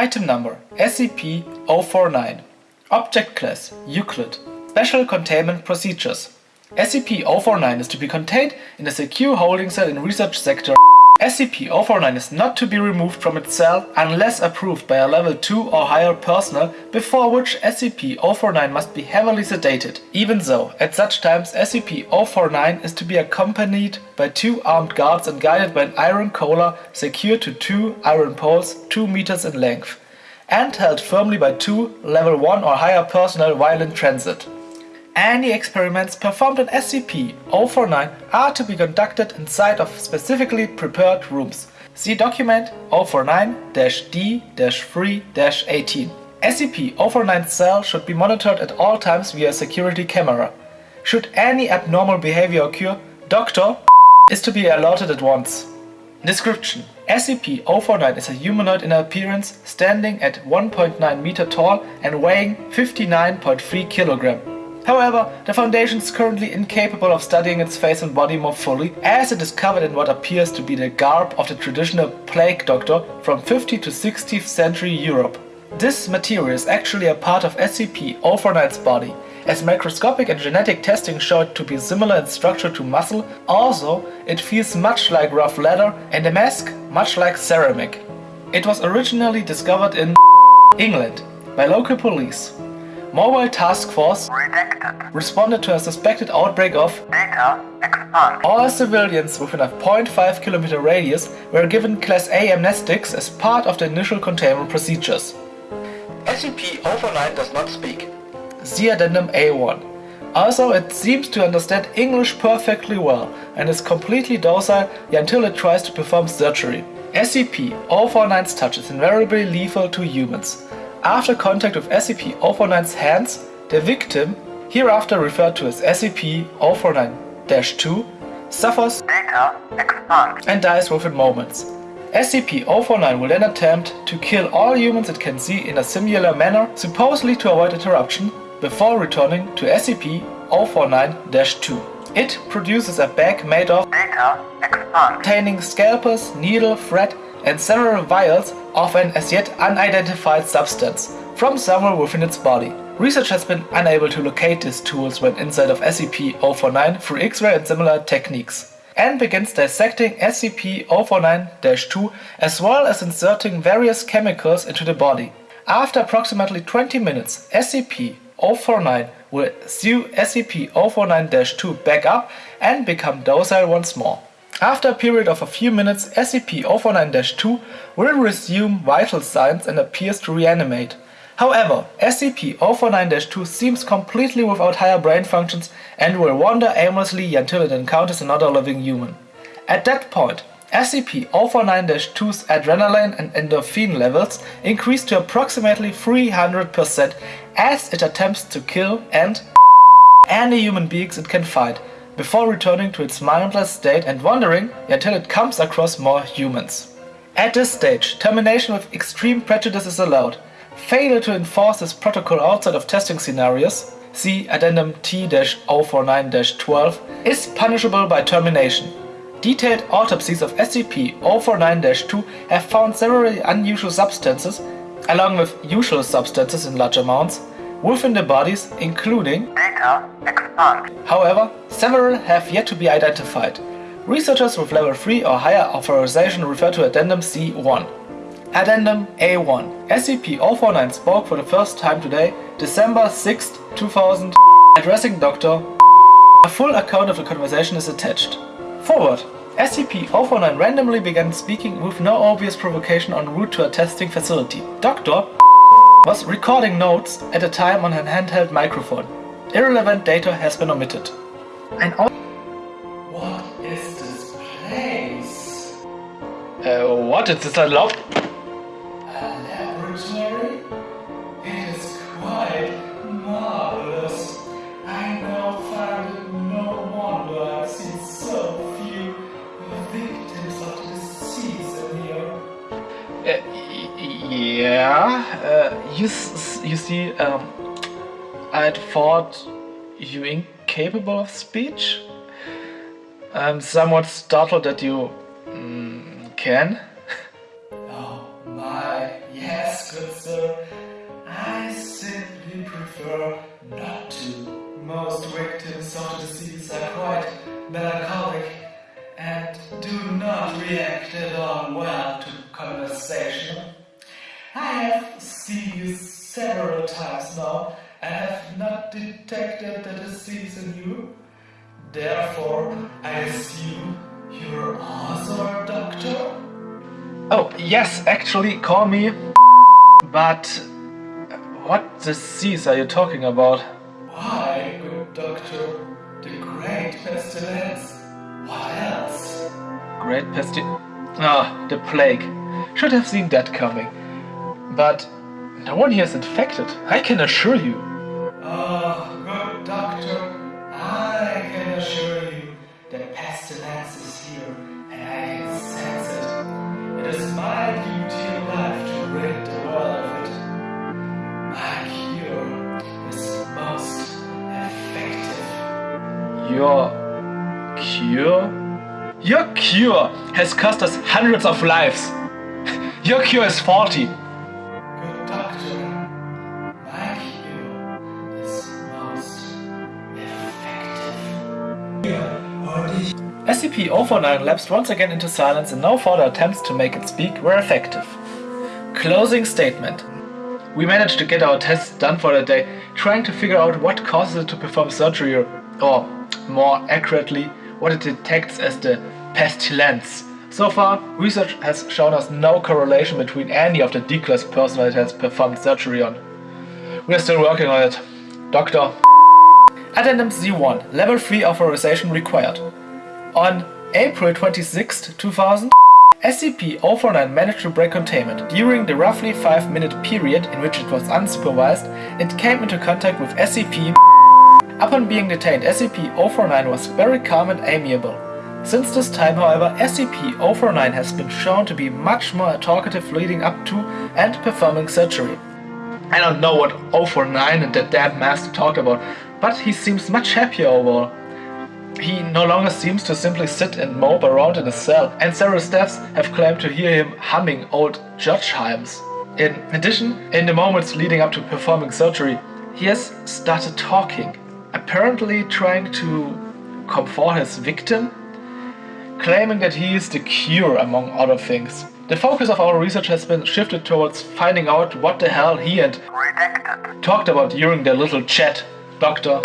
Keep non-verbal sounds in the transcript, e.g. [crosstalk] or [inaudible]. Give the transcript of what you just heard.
Item number SCP-049 Object Class Euclid. Special Containment Procedures. SCP-049 is to be contained in a secure holding cell in Research Sector SCP-049 is not to be removed from its cell unless approved by a level 2 or higher personnel before which SCP-049 must be heavily sedated. Even so, at such times SCP-049 is to be accompanied by two armed guards and guided by an iron collar secured to two iron poles 2 meters in length and held firmly by two level 1 or higher personnel while in transit. Any experiments performed on SCP-049 are to be conducted inside of specifically prepared rooms. See document 049-D-3-18. SCP-049 cell should be monitored at all times via security camera. Should any abnormal behavior occur, Dr. is to be alerted at once. Description SCP-049 is a humanoid in appearance standing at 1.9 meter tall and weighing 59.3 kilogram. However, the Foundation is currently incapable of studying its face and body more fully, as it is covered in what appears to be the garb of the traditional plague doctor from 50th to 16th century Europe. This material is actually a part of SCP-049's body, as microscopic and genetic testing showed to be similar in structure to muscle, also it feels much like rough leather and the mask much like ceramic. It was originally discovered in England by local police. Mobile Task Force Redacted. responded to a suspected outbreak of Data expunged. all civilians within a 0.5 kilometer radius were given Class A amnestics as part of the initial containment procedures. SCP-049 does not speak. See Addendum A1. Also, it seems to understand English perfectly well and is completely docile until it tries to perform surgery. SCP-049's touch is invariably lethal to humans. After contact with SCP-049's hands, the victim, hereafter referred to as SCP-049-2, suffers and dies within moments. SCP-049 will then attempt to kill all humans it can see in a similar manner, supposedly to avoid interruption, before returning to SCP-049-2. It produces a bag made of containing scalpels, needle, thread, and several vials of an as yet unidentified substance from somewhere within its body. Research has been unable to locate these tools when inside of SCP-049 through X-ray and similar techniques, and begins dissecting SCP-049-2 as well as inserting various chemicals into the body. After approximately 20 minutes, SCP-049 will sew SCP-049-2 back up and become docile once more. After a period of a few minutes, SCP-049-2 will resume vital signs and appears to reanimate. However, SCP-049-2 seems completely without higher brain functions and will wander aimlessly until it encounters another living human. At that point, SCP-049-2's adrenaline and endorphin levels increase to approximately 300% as it attempts to kill and any human beings it can find, before returning to its mindless state and wandering until it comes across more humans. At this stage, termination with extreme prejudice is allowed. Failure to enforce this protocol outside of testing scenarios, see Addendum T-049-12, is punishable by termination. Detailed autopsies of SCP-049-2 have found several unusual substances, along with usual substances in large amounts, within the bodies, including Data However, several have yet to be identified. Researchers with level 3 or higher authorization refer to Addendum C1. Addendum A1 SCP-049 spoke for the first time today, December 6, 2000, addressing Dr. A full account of the conversation is attached. Forward SCP-049 randomly began speaking with no obvious provocation en route to a testing facility. Dr. was recording notes at the time on an handheld microphone. Irrelevant data has been omitted. Ein Au What is this place? Uh, what is this erlaubt? A laboratory? It is quite marvelous. I now find it no wonder I've seen so few victims of the disease in here. Uh, yeah, uh, you, s- you see, um, I'd thought you incapable of speech? I'm somewhat startled that you mm, can. [laughs] oh my, yes, good sir. I simply prefer not to. Most victims of disease are quite melancholic and do not react at all well to conversation. I have seen you several times now and have not detected the disease in you. Therefore, I assume you're also a doctor? Oh, yes, actually, call me. But what disease are you talking about? Why, good doctor, the great pestilence. What else? Great pestilence? Ah, the plague. Should have seen that coming. But no one here is infected, I can assure you. Ah, good doctor, I can assure you that pestilence is here and I can sense it. It is my duty in life to rid the world of it. My cure is most effective. Your cure? Your cure has cost us hundreds of lives. [laughs] Your cure is faulty. SCP-049 lapsed once again into silence and no further attempts to make it speak were effective. Closing statement. We managed to get our tests done for the day, trying to figure out what causes it to perform surgery or, or more accurately, what it detects as the pestilence. So far, research has shown us no correlation between any of the D-class personnel it has performed surgery on. We are still working on it. Doctor. Addendum Z1, Level 3 authorization required. On April 26, 2000, SCP-049 managed to break containment. During the roughly 5 minute period in which it was unsupervised, it came into contact with SCP Upon being detained, SCP-049 was very calm and amiable. Since this time, however, SCP-049 has been shown to be much more talkative leading up to and performing surgery. I don't know what 049 and that damn master talked about, but he seems much happier overall. He no longer seems to simply sit and mope around in a cell, and several staffs have claimed to hear him humming old judge hymns. In addition, in the moments leading up to performing surgery, he has started talking, apparently trying to comfort his victim, claiming that he is the cure among other things. The focus of our research has been shifted towards finding out what the hell he and Redacted. talked about during their little chat. Doctor